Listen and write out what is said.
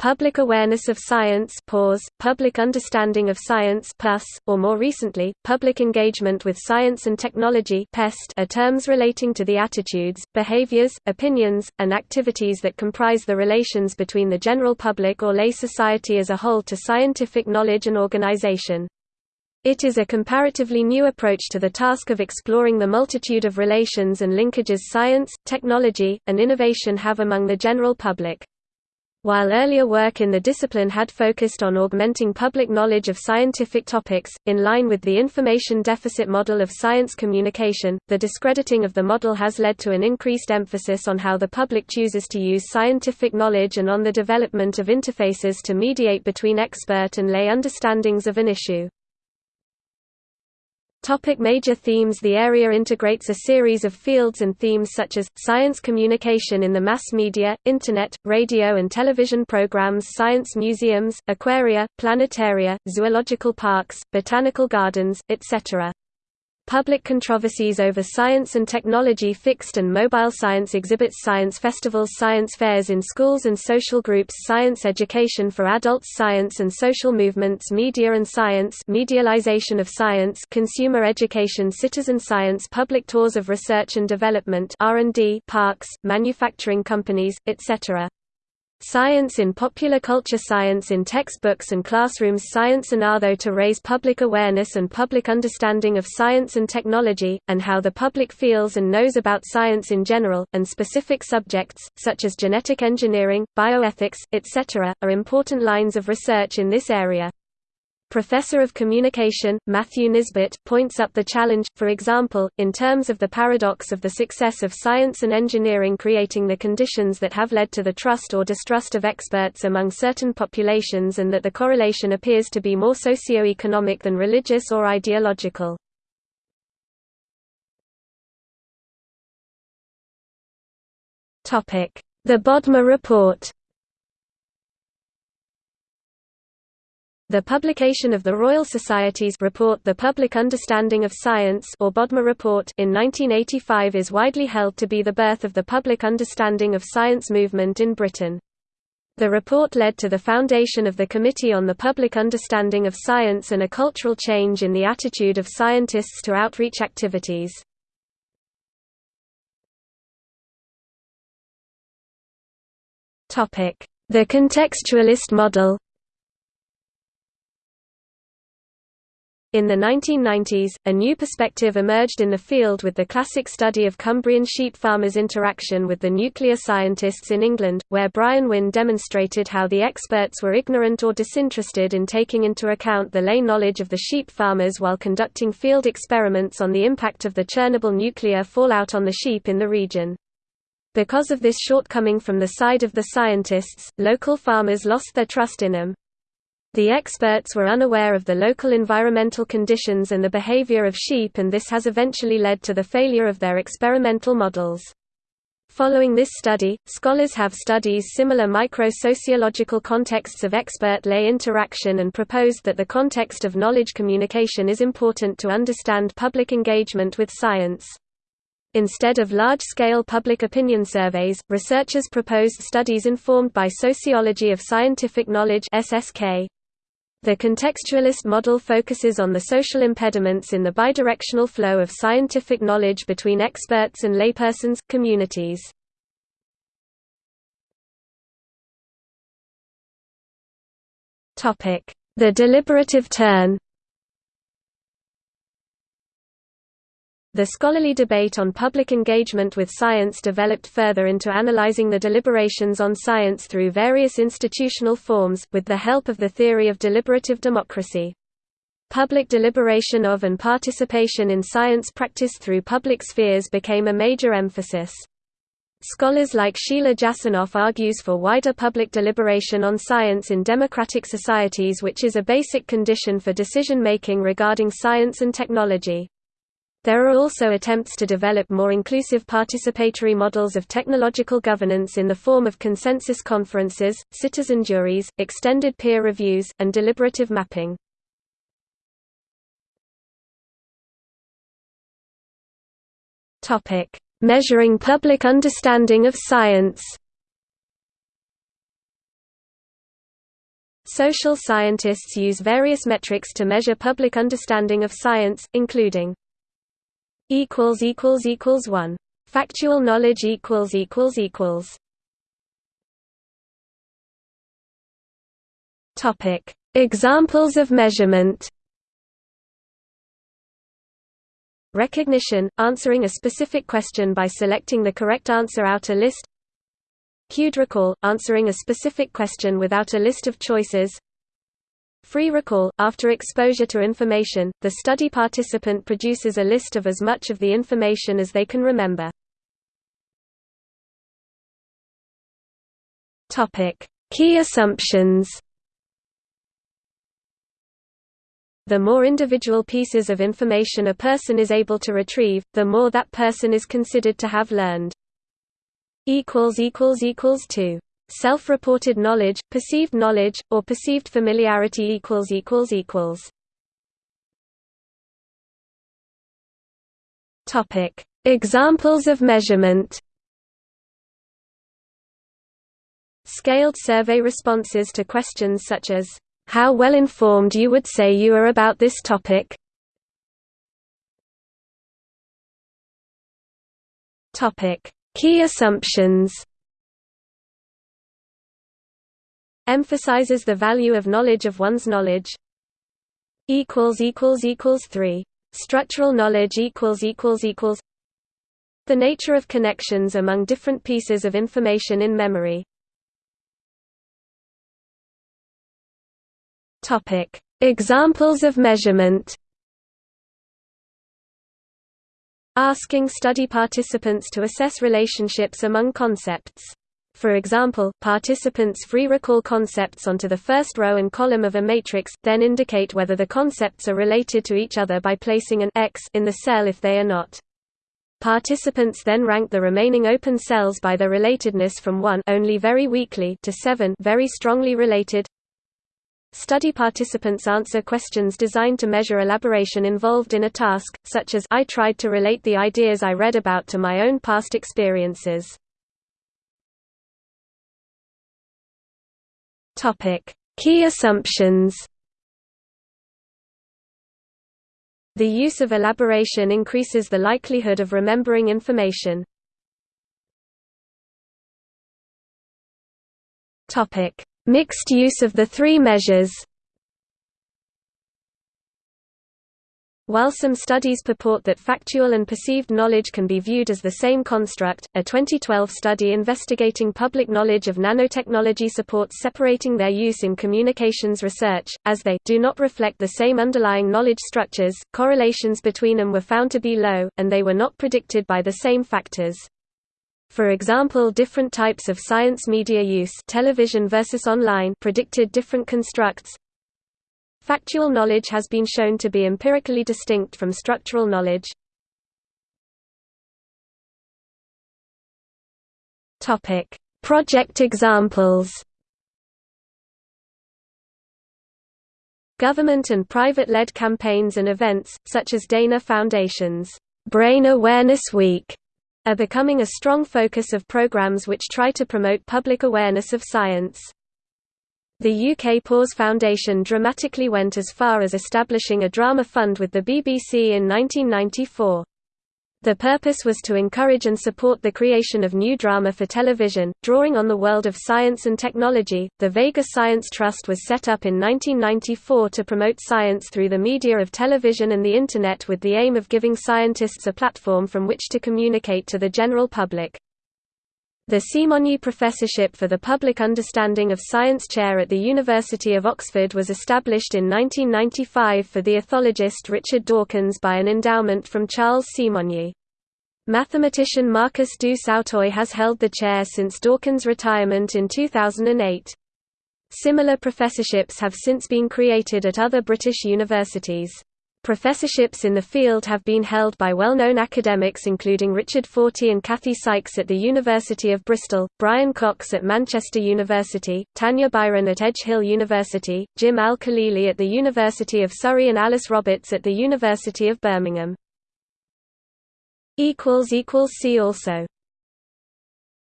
public awareness of science PAWS, public understanding of science plus, or more recently, public engagement with science and technology PEST are terms relating to the attitudes, behaviors, opinions, and activities that comprise the relations between the general public or lay society as a whole to scientific knowledge and organization. It is a comparatively new approach to the task of exploring the multitude of relations and linkages science, technology, and innovation have among the general public. While earlier work in the discipline had focused on augmenting public knowledge of scientific topics, in line with the information deficit model of science communication, the discrediting of the model has led to an increased emphasis on how the public chooses to use scientific knowledge and on the development of interfaces to mediate between expert and lay understandings of an issue. Topic major themes The area integrates a series of fields and themes such as, science communication in the mass media, internet, radio and television programs science museums, aquaria, planetaria, zoological parks, botanical gardens, etc. Public controversies over science and technology fixed and mobile science exhibits science festivals science fairs in schools and social groups science education for adults science and social movements media and science medialization of science consumer education citizen science public tours of research and development R&D parks, manufacturing companies, etc. Science in popular culture Science in textbooks and classrooms Science and Artho to raise public awareness and public understanding of science and technology, and how the public feels and knows about science in general, and specific subjects, such as genetic engineering, bioethics, etc., are important lines of research in this area. Professor of Communication, Matthew Nisbet, points up the challenge, for example, in terms of the paradox of the success of science and engineering creating the conditions that have led to the trust or distrust of experts among certain populations and that the correlation appears to be more socio-economic than religious or ideological. The Bodmer Report The publication of the Royal Society's report The Public Understanding of Science or Bodmer Report in 1985 is widely held to be the birth of the public understanding of science movement in Britain. The report led to the foundation of the Committee on the Public Understanding of Science and a cultural change in the attitude of scientists to outreach activities. The contextualist model In the 1990s, a new perspective emerged in the field with the classic study of Cumbrian sheep farmers' interaction with the nuclear scientists in England, where Brian Wynne demonstrated how the experts were ignorant or disinterested in taking into account the lay knowledge of the sheep farmers while conducting field experiments on the impact of the Chernobyl nuclear fallout on the sheep in the region. Because of this shortcoming from the side of the scientists, local farmers lost their trust in them. The experts were unaware of the local environmental conditions and the behavior of sheep and this has eventually led to the failure of their experimental models. Following this study, scholars have studied similar micro-sociological contexts of expert-lay interaction and proposed that the context of knowledge communication is important to understand public engagement with science. Instead of large-scale public opinion surveys, researchers proposed studies informed by Sociology of Scientific Knowledge SSK. The contextualist model focuses on the social impediments in the bidirectional flow of scientific knowledge between experts and laypersons, communities. The deliberative turn The scholarly debate on public engagement with science developed further into analyzing the deliberations on science through various institutional forms, with the help of the theory of deliberative democracy. Public deliberation of and participation in science practice through public spheres became a major emphasis. Scholars like Sheila Jasanoff argues for wider public deliberation on science in democratic societies which is a basic condition for decision-making regarding science and technology. There are also attempts to develop more inclusive participatory models of technological governance in the form of consensus conferences, citizen juries, extended peer reviews, and deliberative mapping. Measuring public understanding of science Social scientists use various metrics to measure public understanding of science, including equals equals equals 1 factual knowledge equals equals equals. Topic. Examples of measurement. Recognition answering a specific question by selecting the correct answer out a list. Cued recall answering a specific question without a list of choices Free recall – After exposure to information, the study participant produces a list of as much of the information as they can remember. Key assumptions The more individual pieces of information a person is able to retrieve, the more that person is considered to have learned. 2 Self-reported knowledge, perceived knowledge, or perceived familiarity equals equals equals. Topic: Examples of measurement. Scaled survey responses to questions such as how well informed you would say you are about this topic. Topic: Key assumptions. Emphasizes the value of knowledge of one's knowledge. Equals equals equals 3 structural knowledge equals equals equals. The nature of connections among different pieces of information in memory. Topic. Examples of measurement. Asking study participants to assess relationships among concepts for example, participants free recall concepts onto the first row and column of a matrix, then indicate whether the concepts are related to each other by placing an X in the cell if they are not. Participants then rank the remaining open cells by their relatedness from 1 only very weakly to 7 very strongly related. Study participants answer questions designed to measure elaboration involved in a task, such as I tried to relate the ideas I read about to my own past experiences. Topic: Key assumptions. The use of elaboration increases the likelihood of remembering information. Topic: Mixed use of the three measures. While some studies purport that factual and perceived knowledge can be viewed as the same construct, a 2012 study investigating public knowledge of nanotechnology supports separating their use in communications research, as they do not reflect the same underlying knowledge structures, correlations between them were found to be low, and they were not predicted by the same factors. For example different types of science media use television versus online predicted different constructs, Factual knowledge has been shown to be empirically distinct from structural knowledge. Project examples. Government and private-led campaigns and events, such as Dana Foundation's Brain Awareness Week, are becoming a strong focus of programs which try to promote public awareness of science. The UK PAWS Foundation dramatically went as far as establishing a drama fund with the BBC in 1994. The purpose was to encourage and support the creation of new drama for television, drawing on the world of science and technology. The Vega Science Trust was set up in 1994 to promote science through the media of television and the Internet with the aim of giving scientists a platform from which to communicate to the general public. The Simonyi Professorship for the Public Understanding of Science Chair at the University of Oxford was established in 1995 for the ethologist Richard Dawkins by an endowment from Charles Simonyi. Mathematician Marcus du Sautoy has held the chair since Dawkins' retirement in 2008. Similar professorships have since been created at other British universities. Professorships in the field have been held by well-known academics including Richard Fortey and Kathy Sykes at the University of Bristol, Brian Cox at Manchester University, Tanya Byron at Edge Hill University, Jim Al-Khalili at the University of Surrey and Alice Roberts at the University of Birmingham. See also